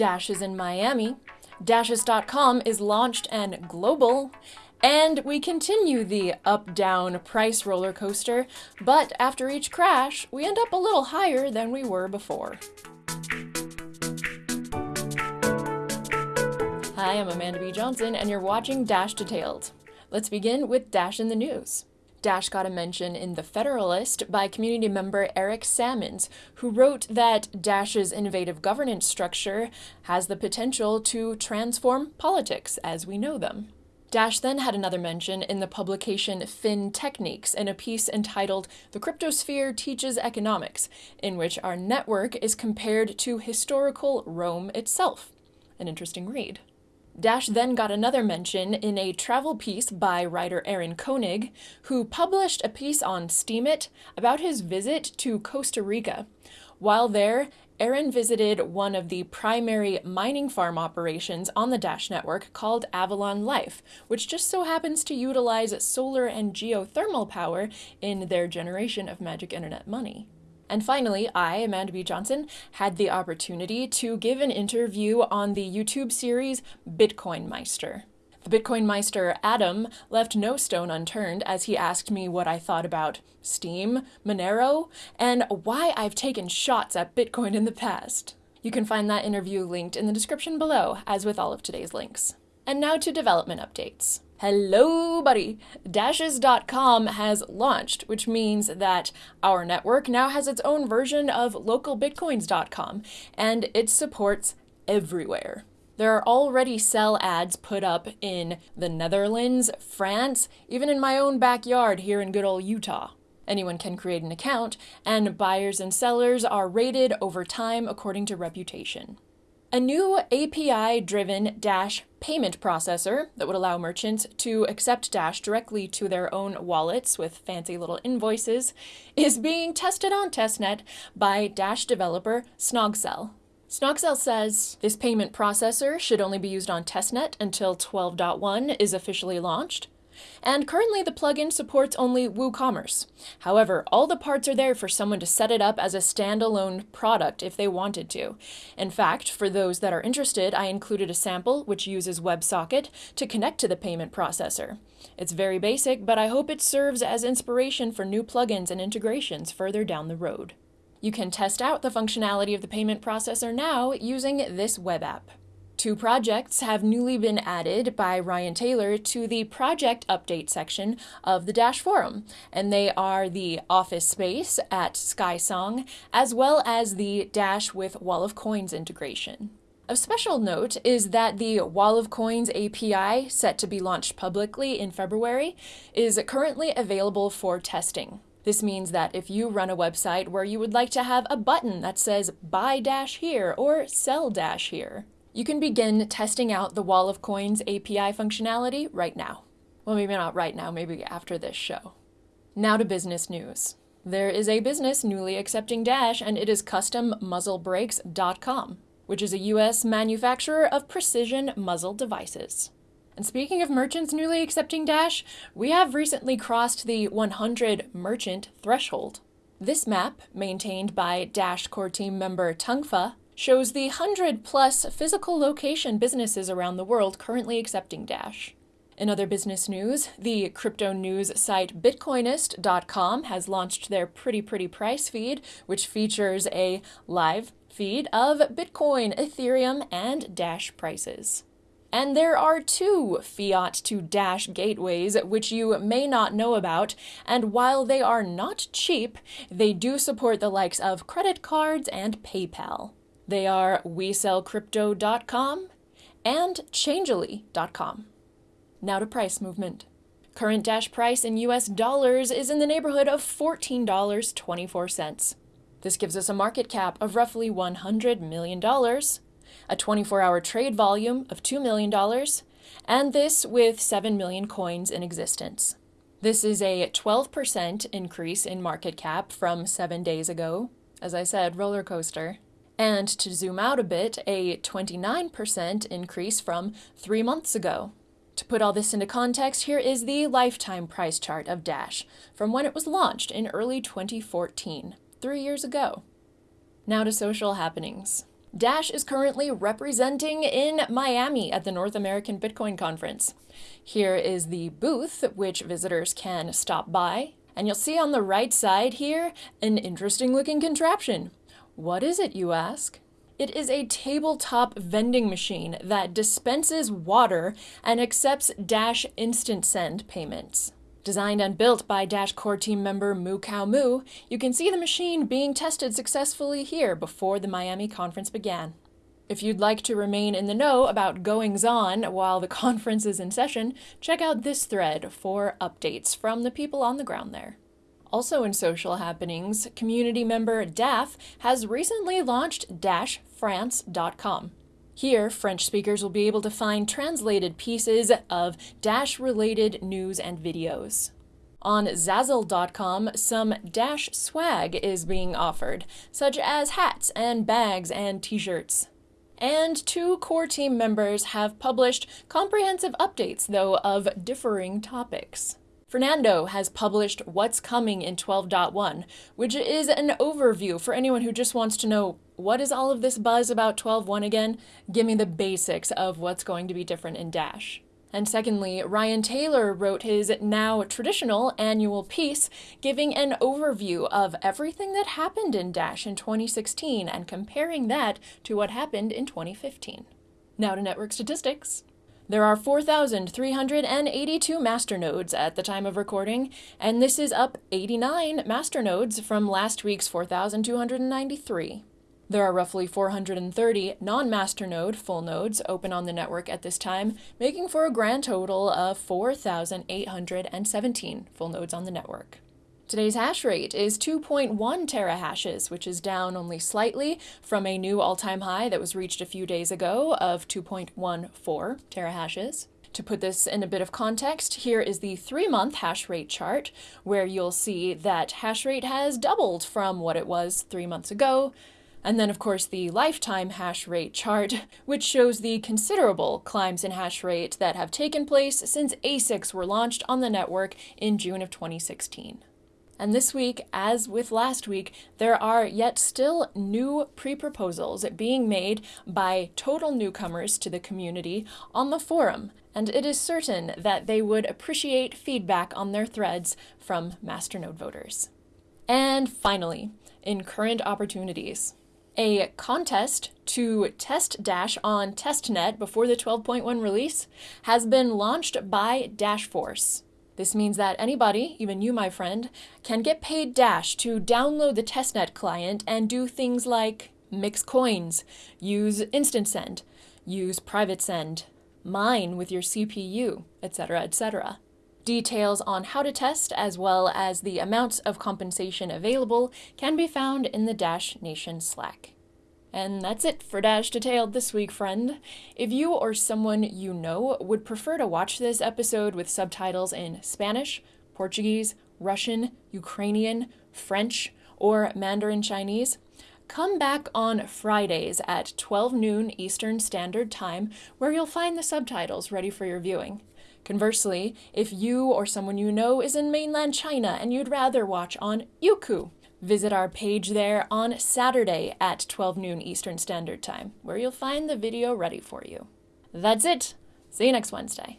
Dash is in Miami, Dashes.com is launched and global, and we continue the up down price roller coaster, but after each crash, we end up a little higher than we were before. Hi, I'm Amanda B. Johnson, and you're watching Dash Detailed. Let's begin with Dash in the News. Dash got a mention in The Federalist by community member Eric Sammons, who wrote that Dash's innovative governance structure has the potential to transform politics as we know them. Dash then had another mention in the publication Fin Techniques in a piece entitled The Cryptosphere Teaches Economics, in which our network is compared to historical Rome itself. An interesting read. Dash then got another mention in a travel piece by writer Aaron Koenig, who published a piece on Steemit about his visit to Costa Rica. While there, Aaron visited one of the primary mining farm operations on the Dash network called Avalon Life, which just so happens to utilize solar and geothermal power in their generation of magic internet money. And finally, I, Amanda B. Johnson, had the opportunity to give an interview on the YouTube series Bitcoin Meister. The Bitcoin Meister, Adam, left no stone unturned as he asked me what I thought about Steem, Monero, and why I've taken shots at Bitcoin in the past. You can find that interview linked in the description below, as with all of today's links. And now to development updates. Hello, buddy! Dashes.com has launched, which means that our network now has its own version of localbitcoins.com, and it supports everywhere. There are already sell ads put up in the Netherlands, France, even in my own backyard here in good old Utah. Anyone can create an account, and buyers and sellers are rated over time according to reputation. A new API driven Dash payment processor that would allow merchants to accept Dash directly to their own wallets with fancy little invoices is being tested on testnet by Dash developer Snogcel. Snogcel says this payment processor should only be used on testnet until 12.1 is officially launched and currently the plugin supports only WooCommerce. However, all the parts are there for someone to set it up as a standalone product if they wanted to. In fact, for those that are interested, I included a sample which uses WebSocket to connect to the payment processor. It's very basic, but I hope it serves as inspiration for new plugins and integrations further down the road. You can test out the functionality of the payment processor now using this web app. Two projects have newly been added by Ryan Taylor to the project update section of the Dash forum, and they are the Office Space at SkySong, as well as the Dash with Wall of Coins integration. Of special note is that the Wall of Coins API, set to be launched publicly in February, is currently available for testing. This means that if you run a website where you would like to have a button that says buy dash here or sell dash here, you can begin testing out the Wall of Coins API functionality right now. Well, maybe not right now, maybe after this show. Now to business news. There is a business newly accepting Dash, and it is CustomMuzzleBrakes.com, which is a US manufacturer of precision muzzle devices. And speaking of merchants newly accepting Dash, we have recently crossed the 100 merchant threshold. This map, maintained by Dash core team member Tungfa, shows the 100 plus physical location businesses around the world currently accepting Dash. In other business news, the crypto news site Bitcoinist.com has launched their Pretty Pretty Price feed, which features a live feed of Bitcoin, Ethereum, and Dash prices. And there are two fiat to Dash gateways which you may not know about, and while they are not cheap, they do support the likes of credit cards and PayPal. They are WeSellCrypto.com and Changelly.com. Now to price movement. Current Dash price in US dollars is in the neighborhood of $14.24. This gives us a market cap of roughly $100 million, a 24 hour trade volume of $2 million, and this with 7 million coins in existence. This is a 12% increase in market cap from seven days ago. As I said, roller coaster and to zoom out a bit, a 29% increase from three months ago. To put all this into context, here is the lifetime price chart of Dash from when it was launched in early 2014, three years ago. Now to social happenings. Dash is currently representing in Miami at the North American Bitcoin Conference. Here is the booth, which visitors can stop by, and you'll see on the right side here an interesting looking contraption. What is it, you ask? It is a tabletop vending machine that dispenses water and accepts Dash Instant Send payments. Designed and built by Dash core team member Moo Cow Moo, you can see the machine being tested successfully here before the Miami conference began. If you'd like to remain in the know about goings on while the conference is in session, check out this thread for updates from the people on the ground there. Also in social happenings, community member DAF has recently launched DashFrance.com. Here, French speakers will be able to find translated pieces of Dash related news and videos. On Zazzle.com, some Dash swag is being offered, such as hats and bags and t shirts. And two core team members have published comprehensive updates, though, of differing topics. Fernando has published What's Coming in 12.1, which is an overview for anyone who just wants to know what is all of this buzz about 12.1 again? Give me the basics of what's going to be different in Dash. And secondly, Ryan Taylor wrote his now traditional annual piece giving an overview of everything that happened in Dash in 2016 and comparing that to what happened in 2015. Now to network statistics. There are 4,382 masternodes at the time of recording, and this is up 89 masternodes from last week's 4,293. There are roughly 430 non-masternode full nodes open on the network at this time, making for a grand total of 4,817 full nodes on the network. Today's hash rate is 2.1 terahashes, which is down only slightly from a new all-time high that was reached a few days ago of 2.14 terahashes. To put this in a bit of context, here is the three-month hash rate chart, where you'll see that hash rate has doubled from what it was three months ago, and then, of course, the lifetime hash rate chart, which shows the considerable climbs in hash rate that have taken place since ASICs were launched on the network in June of 2016. And this week, as with last week, there are yet still new pre proposals being made by total newcomers to the community on the forum, and it is certain that they would appreciate feedback on their threads from Masternode voters. And finally, in current opportunities, a contest to test Dash on testnet before the 12.1 release has been launched by Dashforce. This means that anybody, even you, my friend, can get paid Dash to download the testnet client and do things like mix coins, use instant send, use private send, mine with your CPU, etc., etc. Details on how to test, as well as the amounts of compensation available, can be found in the Dash Nation Slack. And that's it for Dash Detailed this week, friend. If you or someone you know would prefer to watch this episode with subtitles in Spanish, Portuguese, Russian, Ukrainian, French, or Mandarin Chinese, come back on Fridays at 12 noon Eastern Standard Time, where you'll find the subtitles ready for your viewing. Conversely, if you or someone you know is in mainland China and you'd rather watch on Youku, Visit our page there on Saturday at 12 noon Eastern Standard Time, where you'll find the video ready for you. That's it. See you next Wednesday.